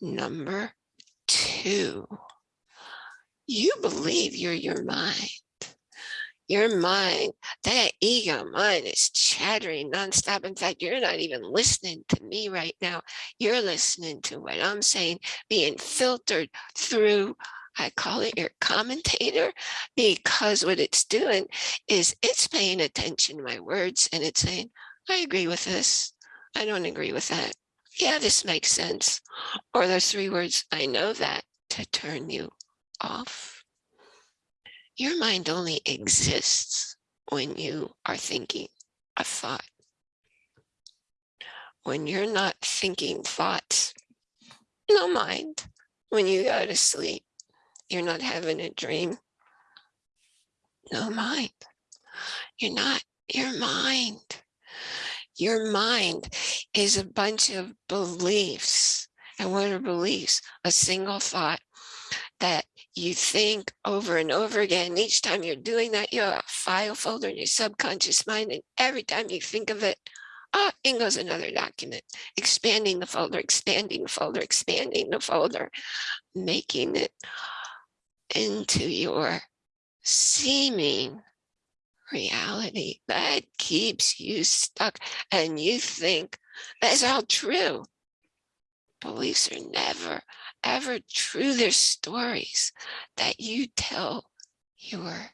Number two, you believe you're your mind. Your mind, that ego mind is chattering nonstop. In fact, you're not even listening to me right now. You're listening to what I'm saying, being filtered through, I call it your commentator, because what it's doing is it's paying attention to my words and it's saying, I agree with this. I don't agree with that. Yeah, this makes sense. Or those three words, I know that to turn you off. Your mind only exists when you are thinking a thought. When you're not thinking thoughts, no mind. When you go to sleep, you're not having a dream, no mind. You're not your mind. Your mind is a bunch of beliefs. And what are beliefs? A single thought that you think over and over again. Each time you're doing that, you have a file folder in your subconscious mind. And every time you think of it, ah, in goes another document, expanding the folder, expanding the folder, expanding the folder, making it into your seeming reality that keeps you stuck and you think that's all true. Beliefs are never ever true. They're stories that you tell yourself.